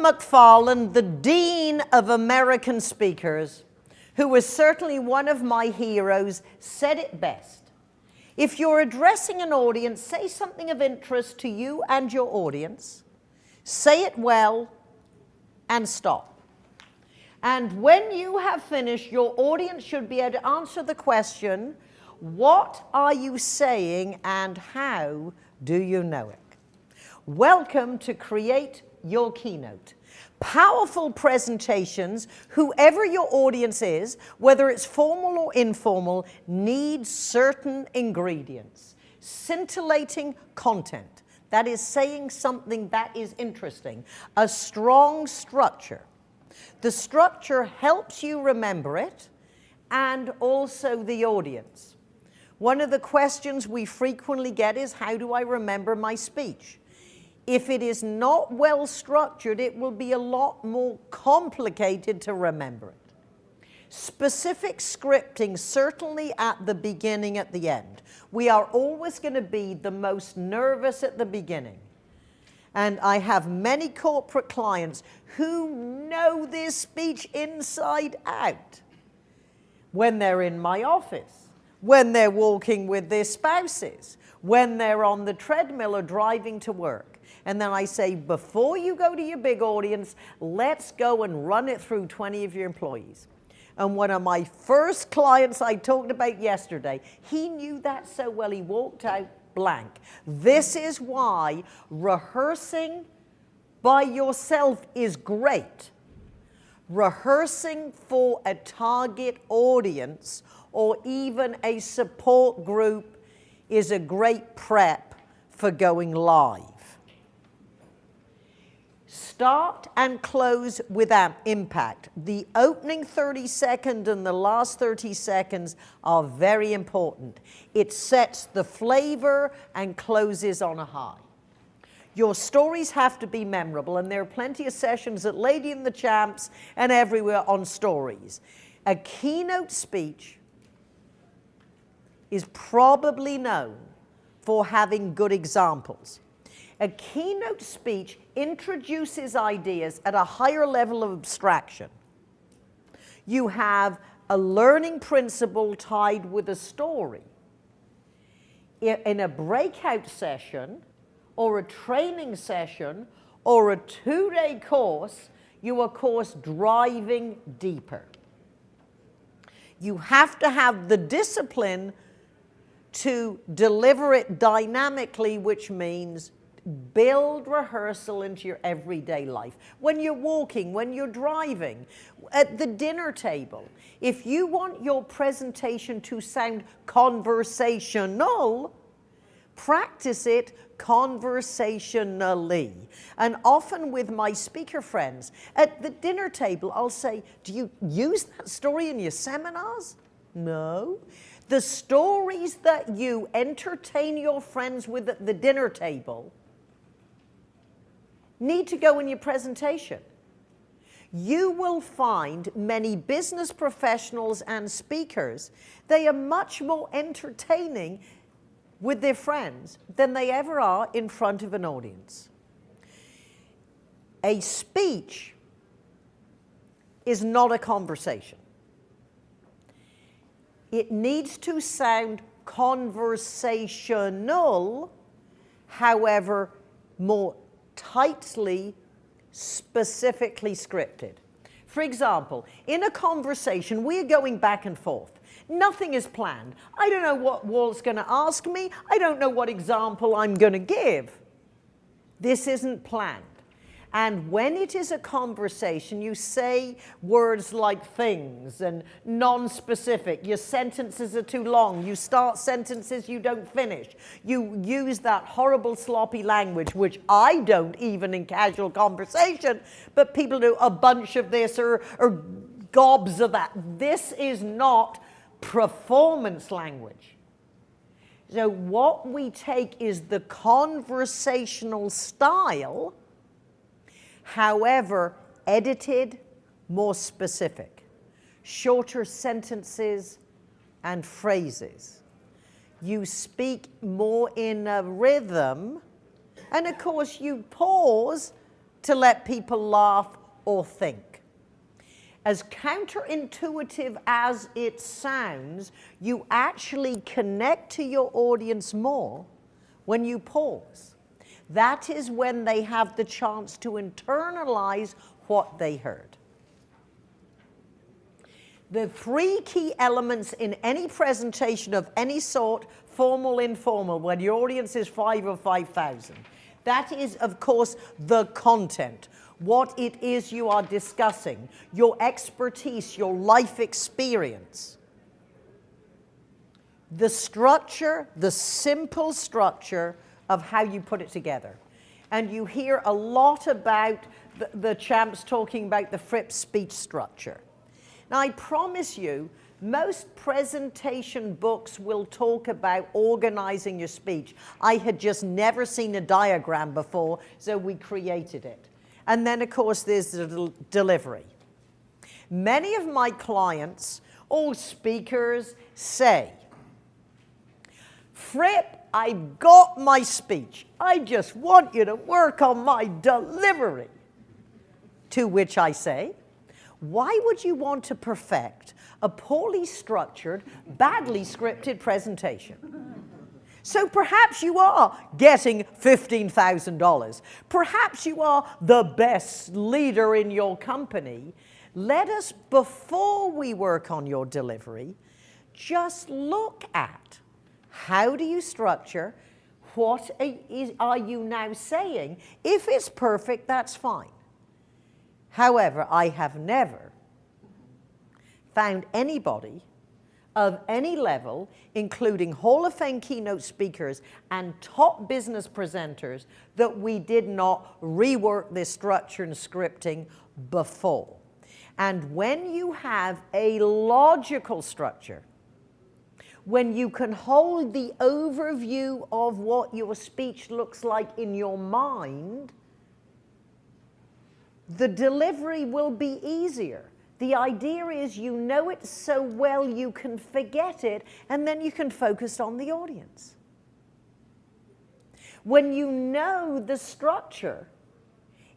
McFarland, the Dean of American Speakers, who was certainly one of my heroes, said it best. If you're addressing an audience, say something of interest to you and your audience, say it well, and stop. And when you have finished, your audience should be able to answer the question, what are you saying and how do you know it? Welcome to Create Your Keynote. Powerful presentations, whoever your audience is, whether it's formal or informal, need certain ingredients. Scintillating content, that is saying something that is interesting. A strong structure. The structure helps you remember it and also the audience. One of the questions we frequently get is, how do I remember my speech? If it is not well structured, it will be a lot more complicated to remember it. Specific scripting, certainly at the beginning, at the end. We are always going to be the most nervous at the beginning. And I have many corporate clients who know this speech inside out when they're in my office, when they're walking with their spouses, when they're on the treadmill or driving to work. And then I say, before you go to your big audience, let's go and run it through 20 of your employees. And one of my first clients I talked about yesterday, he knew that so well, he walked out blank. This is why rehearsing by yourself is great. Rehearsing for a target audience or even a support group is a great prep for going live. Start and close with impact. The opening 30 seconds and the last 30 seconds are very important. It sets the flavor and closes on a high. Your stories have to be memorable, and there are plenty of sessions at Lady and the Champs and everywhere on stories. A keynote speech is probably known for having good examples. A keynote speech introduces ideas at a higher level of abstraction. You have a learning principle tied with a story. In a breakout session, or a training session, or a two-day course, you are, of course, driving deeper. You have to have the discipline to deliver it dynamically, which means Build rehearsal into your everyday life. When you're walking, when you're driving, at the dinner table. If you want your presentation to sound conversational, practice it conversationally. And often with my speaker friends, at the dinner table, I'll say, do you use that story in your seminars? No. The stories that you entertain your friends with at the dinner table need to go in your presentation. You will find many business professionals and speakers, they are much more entertaining with their friends than they ever are in front of an audience. A speech is not a conversation. It needs to sound conversational, however, more tightly, specifically scripted. For example, in a conversation, we're going back and forth. Nothing is planned. I don't know what Walt's going to ask me. I don't know what example I'm going to give. This isn't planned. And when it is a conversation, you say words like things and non-specific. Your sentences are too long. You start sentences you don't finish. You use that horrible sloppy language, which I don't even in casual conversation, but people do a bunch of this or, or gobs of that. This is not performance language. So what we take is the conversational style However, edited, more specific, shorter sentences and phrases. You speak more in a rhythm, and of course you pause to let people laugh or think. As counterintuitive as it sounds, you actually connect to your audience more when you pause. That is when they have the chance to internalize what they heard. The three key elements in any presentation of any sort, formal, informal, when your audience is five or 5,000, that is, of course, the content, what it is you are discussing, your expertise, your life experience. The structure, the simple structure of how you put it together. And you hear a lot about the, the champs talking about the Fripp speech structure. Now, I promise you, most presentation books will talk about organizing your speech. I had just never seen a diagram before, so we created it. And then, of course, there's the delivery. Many of my clients, all speakers, say, Fripp, I got my speech. I just want you to work on my delivery. To which I say, why would you want to perfect a poorly structured, badly scripted presentation? So perhaps you are getting $15,000. Perhaps you are the best leader in your company. Let us, before we work on your delivery, just look at how do you structure, what are you now saying? If it's perfect, that's fine. However, I have never found anybody of any level, including Hall of Fame keynote speakers and top business presenters, that we did not rework this structure and scripting before. And when you have a logical structure, when you can hold the overview of what your speech looks like in your mind, the delivery will be easier. The idea is you know it so well you can forget it and then you can focus on the audience. When you know the structure,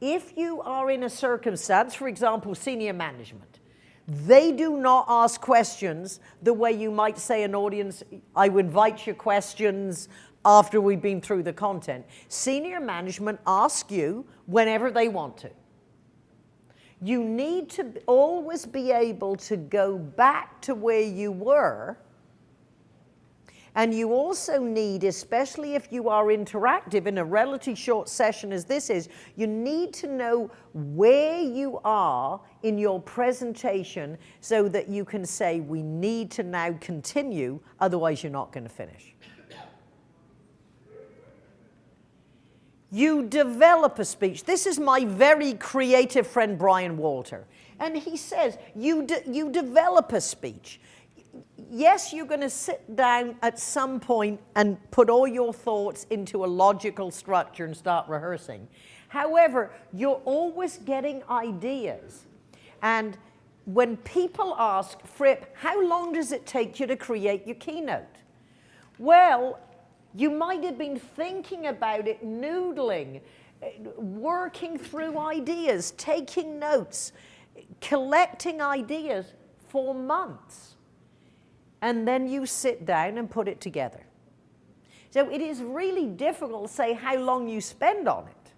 if you are in a circumstance, for example, senior management, they do not ask questions the way you might say an audience, I invite your questions after we've been through the content. Senior management ask you whenever they want to. You need to always be able to go back to where you were. And you also need, especially if you are interactive in a relatively short session as this is, you need to know where you are in your presentation so that you can say, we need to now continue, otherwise you're not going to finish. You develop a speech. This is my very creative friend Brian Walter. And he says, you, de you develop a speech. Yes, you're going to sit down at some point and put all your thoughts into a logical structure and start rehearsing. However, you're always getting ideas. And when people ask, Fripp, how long does it take you to create your keynote? Well, you might have been thinking about it, noodling, working through ideas, taking notes, collecting ideas for months. And then you sit down and put it together. So it is really difficult to say how long you spend on it.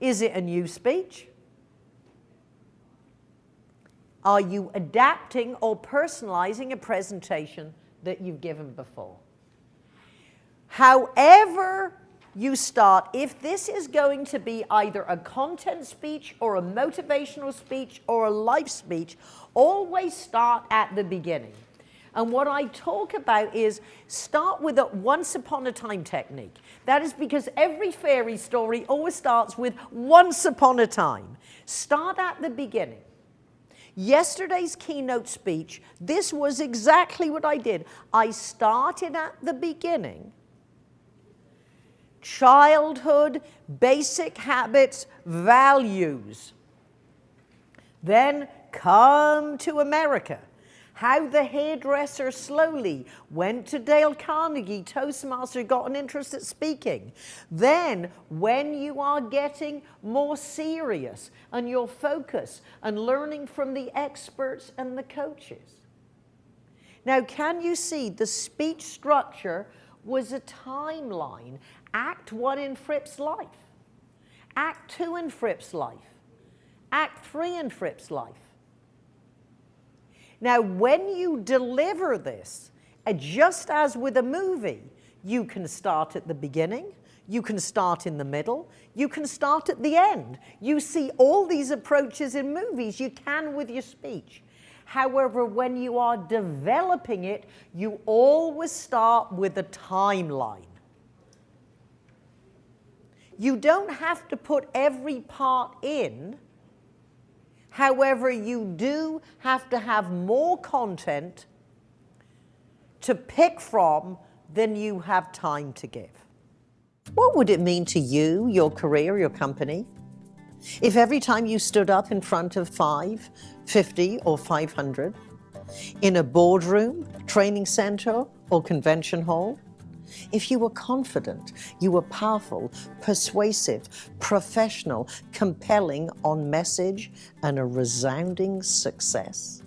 Is it a new speech? Are you adapting or personalizing a presentation that you've given before? However you start, if this is going to be either a content speech or a motivational speech or a life speech, always start at the beginning. And what I talk about is start with a once upon a time technique. That is because every fairy story always starts with once upon a time. Start at the beginning. Yesterday's keynote speech, this was exactly what I did. I started at the beginning childhood, basic habits, values. Then come to America. How the hairdresser slowly went to Dale Carnegie, Toastmaster, got an interest at speaking. Then, when you are getting more serious and your focus and learning from the experts and the coaches. Now, can you see the speech structure was a timeline? Act one in Fripp's life, Act two in Fripp's life, Act three in Fripp's life. Now, when you deliver this, uh, just as with a movie, you can start at the beginning, you can start in the middle, you can start at the end. You see all these approaches in movies, you can with your speech. However, when you are developing it, you always start with a timeline. You don't have to put every part in However, you do have to have more content to pick from than you have time to give. What would it mean to you, your career, your company, if every time you stood up in front of five, 50 or 500, in a boardroom, training center or convention hall, if you were confident, you were powerful, persuasive, professional, compelling on message, and a resounding success.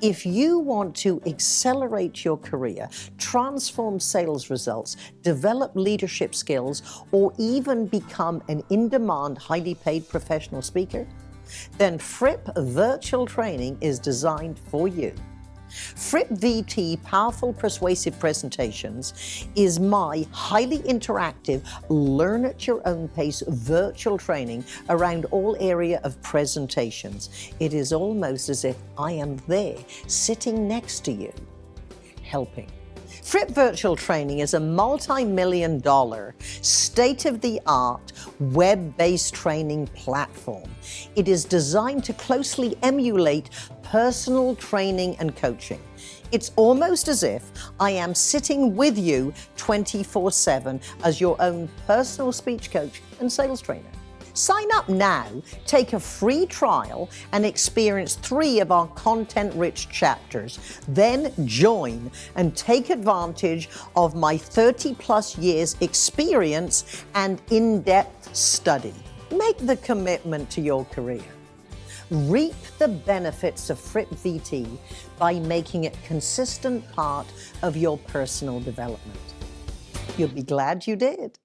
If you want to accelerate your career, transform sales results, develop leadership skills, or even become an in-demand, highly paid professional speaker, then Fripp Virtual Training is designed for you. Fripp VT Powerful Persuasive Presentations is my highly interactive, learn at your own pace virtual training around all area of presentations. It is almost as if I am there, sitting next to you, helping. Fripp Virtual Training is a multi-million dollar, state-of-the-art, web-based training platform. It is designed to closely emulate personal training and coaching. It's almost as if I am sitting with you 24-7 as your own personal speech coach and sales trainer. Sign up now, take a free trial, and experience three of our content-rich chapters. Then join and take advantage of my 30-plus years experience and in-depth study. Make the commitment to your career. Reap the benefits of Fripp VT by making it consistent part of your personal development. You'll be glad you did.